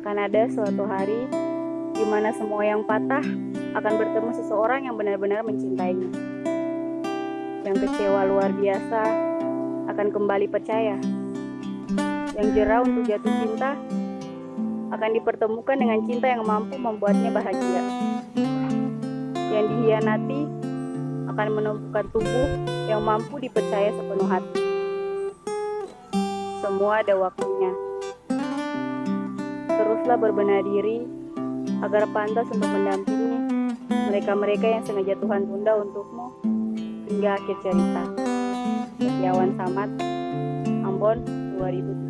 akan ada suatu hari di mana semua yang patah akan bertemu seseorang yang benar-benar mencintainya. Yang kecewa luar biasa akan kembali percaya. Yang jerah untuk jatuh cinta akan dipertemukan dengan cinta yang mampu membuatnya bahagia. Yang dihianati akan menemukan tubuh yang mampu dipercaya sepenuh hati. Semua ada waktunya. Teruslah berbenah diri agar pantas untuk mendampingi mereka-mereka yang sengaja Tuhan tunda untukmu hingga akhir cerita. Setiawan Samad, Ambon 2007